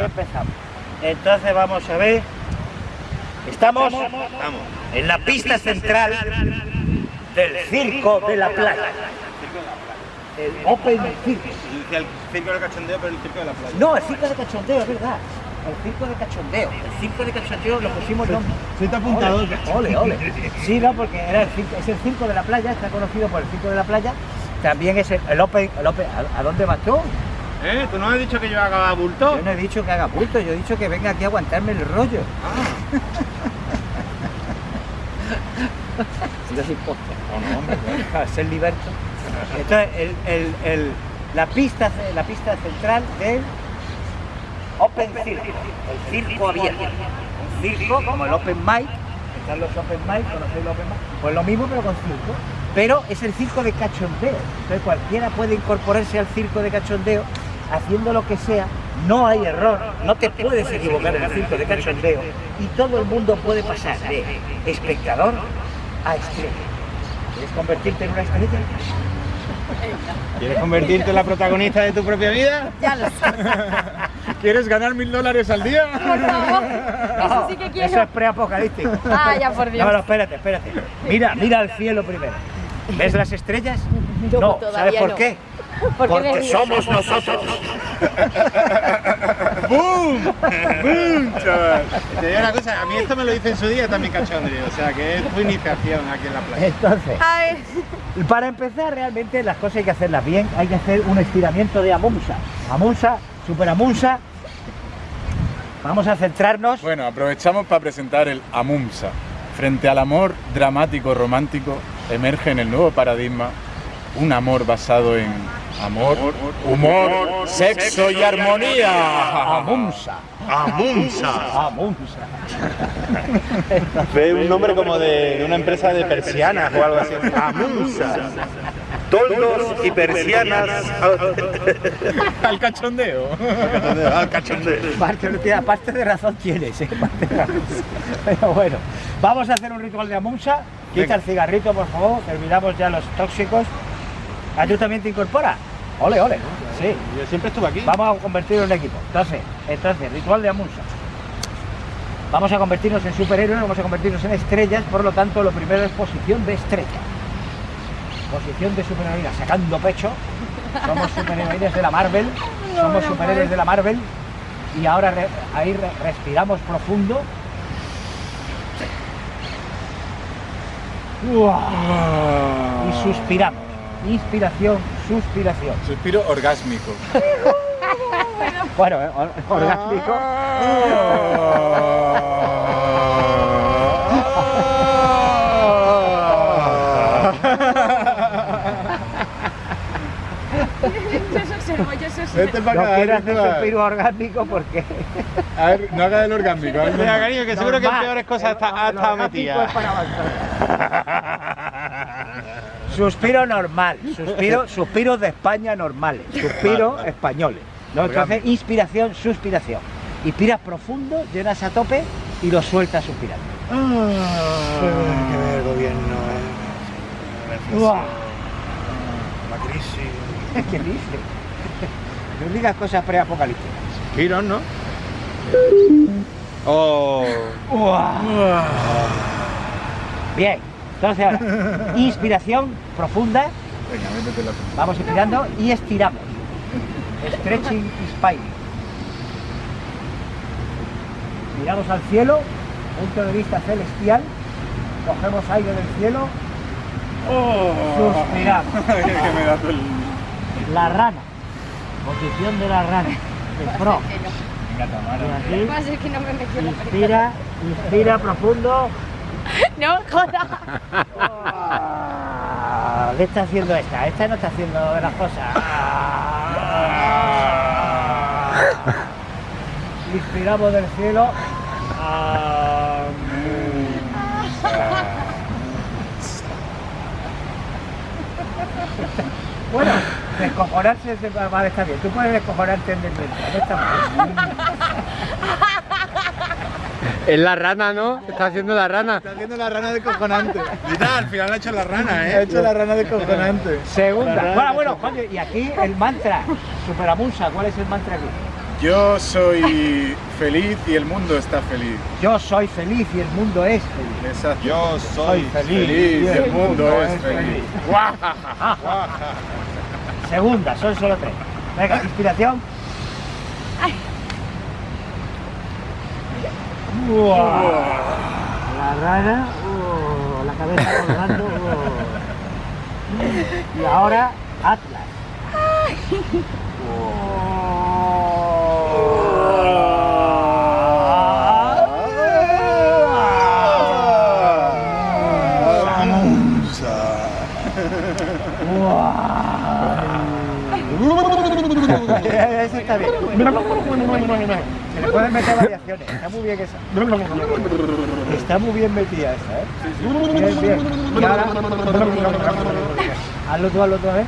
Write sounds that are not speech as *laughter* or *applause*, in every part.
Ahí empezamos. Entonces vamos a ver. Estamos en la pista central del Circo de la Playa. El Open Circo. Decía el circo del cachondeo, pero el circo de la playa. No, el Circo de Cachondeo, es verdad. El Circo de Cachondeo. El Circo de Cachondeo lo pusimos nombre. Sí, te apuntado. Ole, ole, ole. Sí, no, porque era el circo, es el Circo de la Playa, está conocido por el Circo de la Playa. También es el, el Open, el Open- ¿a, a dónde vas tú? ¿Eh? ¿Tú no has dicho que yo haga bulto? Yo no he dicho que haga bulto, yo he dicho que venga aquí a aguantarme el rollo. Yo soy posta. No, no, hombre, para ser liberto. El, el- el- la, pista, la pista central del Open Circo, el circo abierto. Un circo como el Open Mic, están los Open Mic, conocéis los Open Mic, pues lo mismo pero con circo. Pero es el circo de cachondeo. Entonces cualquiera puede incorporarse al circo de cachondeo haciendo lo que sea, no hay error, no te puedes equivocar en el circo de cachondeo y todo el mundo puede pasar de espectador a estrella. ¿Quieres convertirte en una estrella? ¿Quieres convertirte en la protagonista de tu propia vida? Ya lo sé. *laughs* ¿Quieres ganar mil dólares al día? Por favor. *laughs* Eso sí que Eso quiero. es preapocalíptico. Ah, ya por Dios. No, no, espérate, espérate. Mira, mira al cielo primero. ¿Ves las estrellas? No, No, ¿sabes por no. qué? ¿Por qué Porque me- somos nosotros. *laughs* ¡Boom! ¡Boom, chaval! Te digo una cosa, a mí esto me lo dice en su día también cachondeo, o sea que es tu iniciación aquí en la playa. Entonces, A ver. para empezar realmente las cosas hay que hacerlas bien, hay que hacer un estiramiento de amunsa. Amunsa, super amunsa. Vamos a centrarnos. Bueno, aprovechamos para presentar el AMUMSA. Frente al amor dramático romántico, emerge en el nuevo paradigma un amor basado en amor, humor, sexo y armonía. Amunsa. ¡Amunsa! Amunsa. Ve un nombre como de, de una empresa de persianas o algo así. ¡Amunsa! Toldos y persianas Al cachondeo. al cachondeo. Parte, tía, parte de razón tienes, ¿eh? Parte de razón. Pero bueno, vamos a hacer un ritual de amunsa. Quita Venga. el cigarrito, por favor. Terminamos ya los tóxicos. ¿Ah, tú también te incorporas? Ole, ole. Sí. Yo siempre estuve aquí. Vamos a convertirnos en equipo. Entonces, entonces, ritual de amunsa. Vamos a convertirnos en superhéroes, vamos a convertirnos en estrellas, por lo tanto, lo primero es posición de estrella. Posición de superheroína, sacando pecho. Somos superheroínas de la Marvel, *laughs* somos superhéroes de la Marvel. Y ahora re- ahí re- respiramos profundo. Y suspiramos. Inspiración, suspiración. Suspiro orgásmico. *laughs* Bueno, eh, or- orgástico. Yo se observo, yo se observo. Vete para No acá, quiero hacer para- suspiro orgástico porque A ver, no haga el orgásmico. haz Mira, cariño, que seguro que en Normal. peores cosas está- ha estado metida. *laughs* Suspiro normal, suspiro, *laughs* suspiros de España normales, suspiro españoles. ¿no? Entonces, inspiración, suspiración. Inspiras profundo, llenas a tope y lo sueltas suspirando. que ver el gobierno, Uah, la crisis. ¿Qué dice? No digas cosas preapocalípticas. Giros, ¿no? Oh. Uah. Bien, entonces ahora, inspiración profunda, Venga, métete la vamos inspirando y estiramos. Stretching y spine. Miramos al cielo, punto de vista celestial, cogemos aire del cielo, suspiramos. *laughs* que me da todo el... La rana, posición de la rana, el pro. Me película. inspira, inspira profundo. *laughs* No, joda. Ah, ¿Qué está haciendo esta? Esta no está haciendo las cosas. Ah. Inspiramos del cielo. Ah, Bueno, descojonarse es de- vale, está bien. Tú puedes descojonarte en desmento. No está mal. Es la rana, ¿no? Está haciendo la rana. Está haciendo la rana de cojonante. Mira, al final ha hecho la rana, Ha ¿eh? hecho la rana de cojonante. Segunda. Bueno, bueno, coño, y aquí el mantra, Superamunsa, ¿cuál es el mantra aquí? Yo soy feliz y el mundo está feliz. Yo soy feliz y el mundo es feliz. Exacto. Yo soy Feliz y el mundo es feliz. *laughs* Segunda, son solo tres. Venga, inspiración. Uah. La rana, uh, la cabeza colgando. uh. Y ahora Atlas está bien. Se le pueden meter variaciones. Está muy bien esa. Está muy bien metida esa, ¿eh? Bien, bien. Y ahora... Hazlo tú, hazlo tú, ¿eh?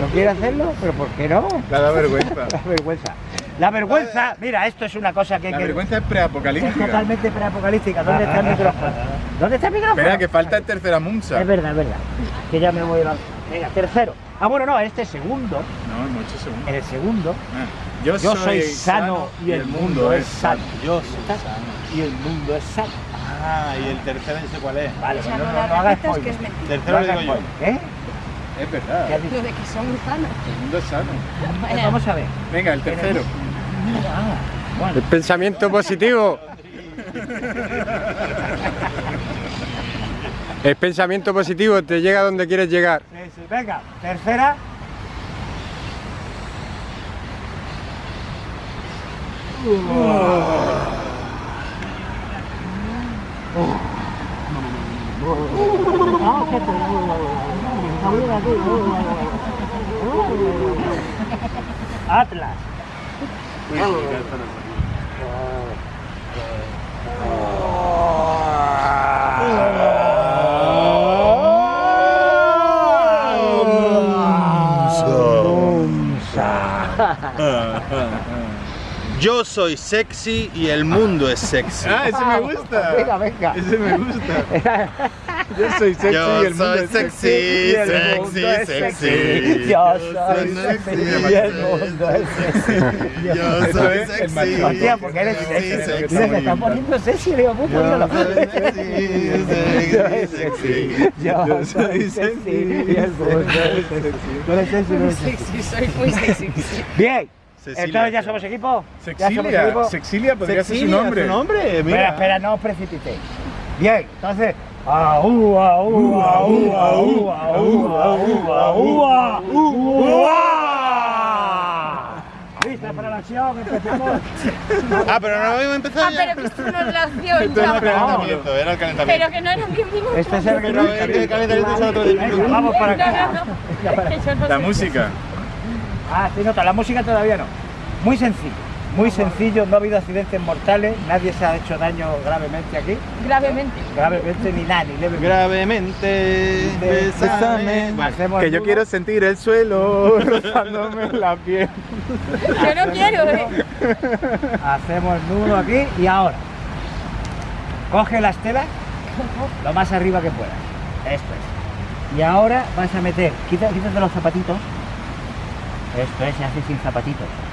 No quiere hacerlo, pero ¿por qué no? La da vergüenza. La vergüenza. La vergüenza, mira, esto es una cosa que hay La que... vergüenza es Es preapocalíptica. totalmente preapocalíptica. ¿Dónde está el micrófono? ¿Dónde está el micrófono? Espera, que falta el tercera Munsa. Es verdad, es verdad. Que ya me voy a... Venga, tercero. Ah, bueno, no, este segundo, No, en ocho segundos. en el segundo, Ah, Yo, yo soy sano y el mundo es sano. Yo soy sano. Y el mundo es sano. Ah, y el tercero sé cuál es. Vale, O sea, no, no no, no hagas repitas, que es. Tercero No lo digo yo. ¿Eh? Es verdad. ¿Qué? Lo de que son sanos. El mundo es sano. Bueno, Vamos a ver. Venga, el tercero. Ah, bueno. El pensamiento positivo. El pensamiento positivo te llega donde quieres llegar. Sí, sí. Venga, tercera. Atlas. Yo soy sexy y el mundo es sexy. Ah, ese me gusta. *laughs* Venga, venga. Ese me gusta. Yo soy sexy Yo y el mundo soy es sexy, Y el mundo sexy, es sexy. Yo Yo soy sexy sexy. y el mundo es sexy. Yo soy sexy. Hostia, porque eres sexy. sexy. Mira, se está poniendo sexy, digo, pues póngalo. Yo soy sexy, Yo sexy, soy sexy. Yo soy sexy y el mundo es sexy. Tú eres sexy, no eres sexy. soy muy sexy. Bien. Cecilia, Entonces ya somos equipo. Ya somos Sexilia. equipo. Sexilia podría ser su nombre. su nombre, Espera, mira. espera, no os precipitéis. Bien, entonces. Aú, aú, aú, aú, aú, aú, aú, aú, ¿Lista para la acción? Empezamos. Ah, pero no habíamos empezado Ah, ya. pero que esto no es la acción, Esto era el calentamiento, era el calentamiento. Pero que no eran 10 minutos. Este es el que Pero el calentamiento es otro de Venga, vamos para acá. La música. Ah, sí, nota, la música todavía no. Muy sencillo, muy sencillo, no ha habido accidentes mortales, nadie se ha hecho daño gravemente aquí, Gravemente. gravemente ni nada, ni levemente. Gravemente, besame. Que yo quiero sentir el suelo *laughs* rozándome la piel. Yo no quiero, ¿eh? Hacemos nudo aquí y ahora. Coge las telas lo más arriba que puedas. Esto es. Y ahora vas a meter, quita- quítate los zapatitos. Esto es, se hace sin zapatitos.